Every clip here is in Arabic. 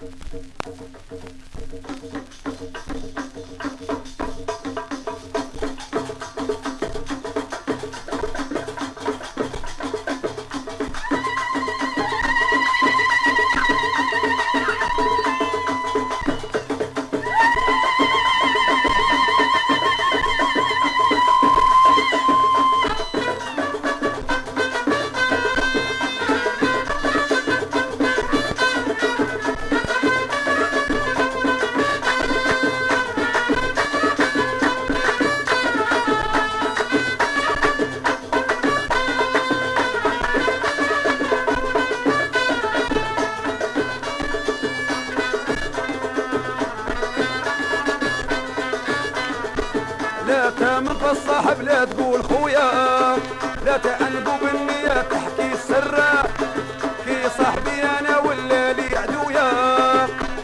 Thank you. تامن في الصاحب لا تقول خويا. لا تعنقوا بالنية تحكي السر في صاحبي أنا ولا لي عدويا.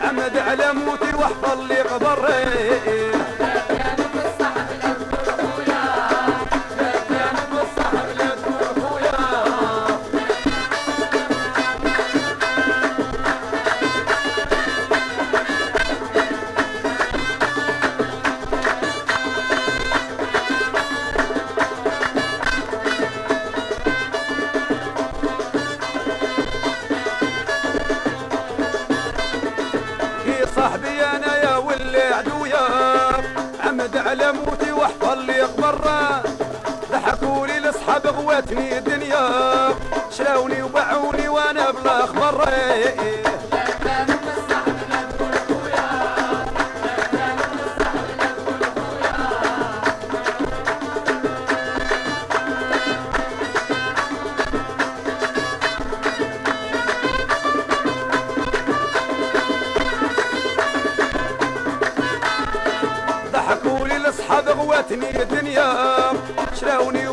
عمد على موتي وأحفظ لي قبري. عدويا عمد على موتي وأحفظ لي قبره ضحكوا لي لاصحاب غواتني الدنيا. شراوني وباعوني وأنا بلا خبر غواتني الدنيا شراوني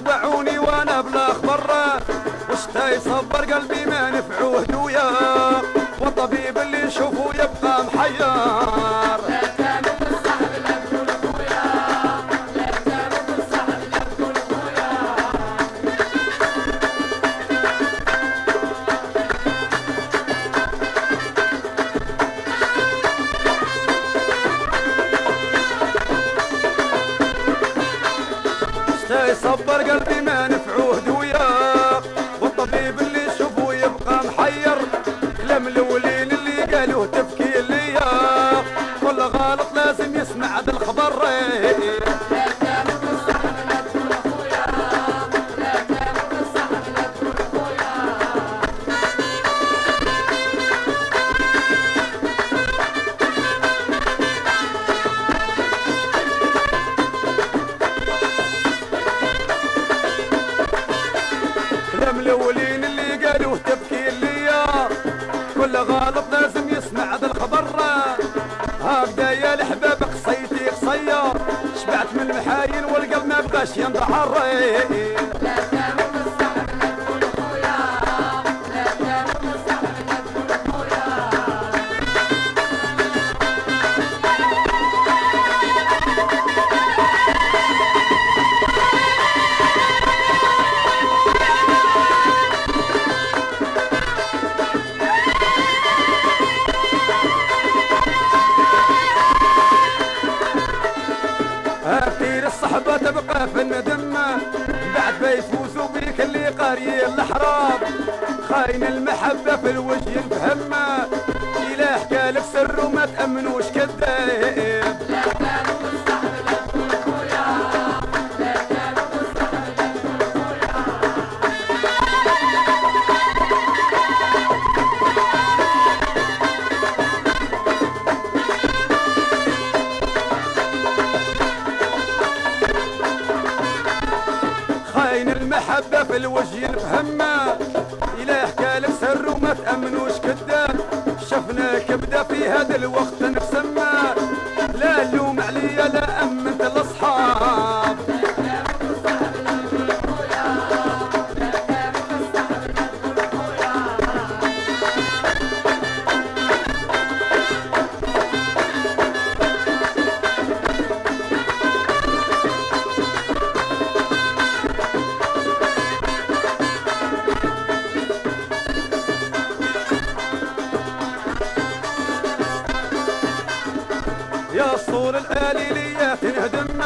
يصبر قلبي والقلب ما بغاش في الندم بعد بيفوزوا بيك اللي قاري الاحراب خاين المحبة في الوجه ينفهم إلا حكى لك سر وما تأمنوش كذاب في الوجه ينفهم إلا حكى لك سر وما تأمنوش كذاب. شفناك بدا في هذا الوقت. يا الصور الآليلية تنهدم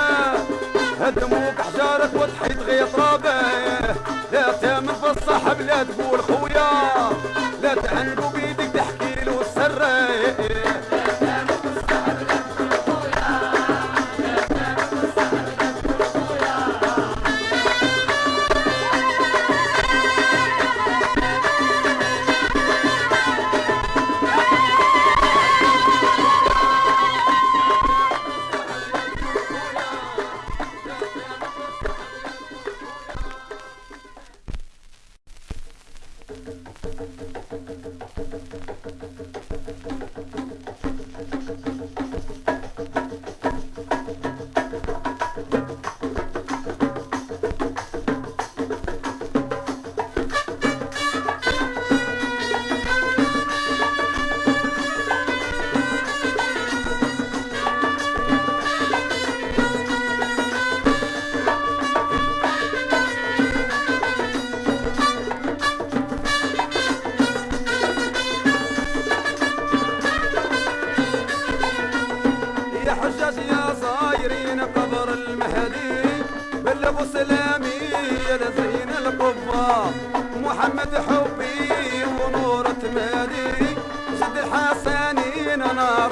هدموك حجارك وتحيد غير ترابه لا تامن في الصحب لا تقول خويا. بحبي ونور تمالي زد الحسنين نار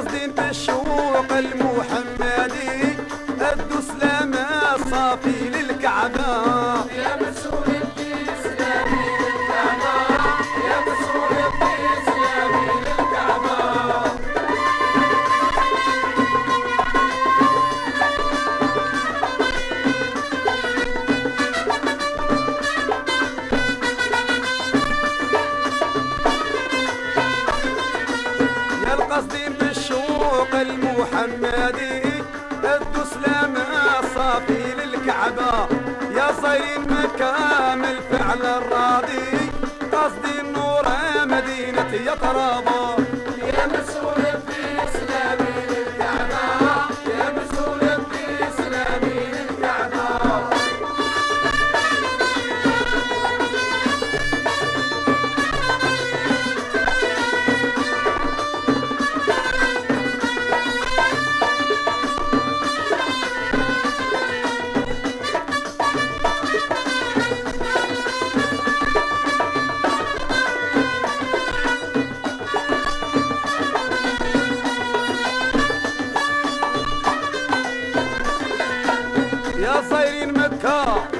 Justin Bieber. بلادي يديك الدسلام صافي للكعبة. يا صين Encore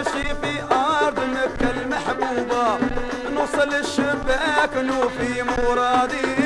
نمشي في أرض مكة المحبوبة نوصل الشباك نوفي مرادي.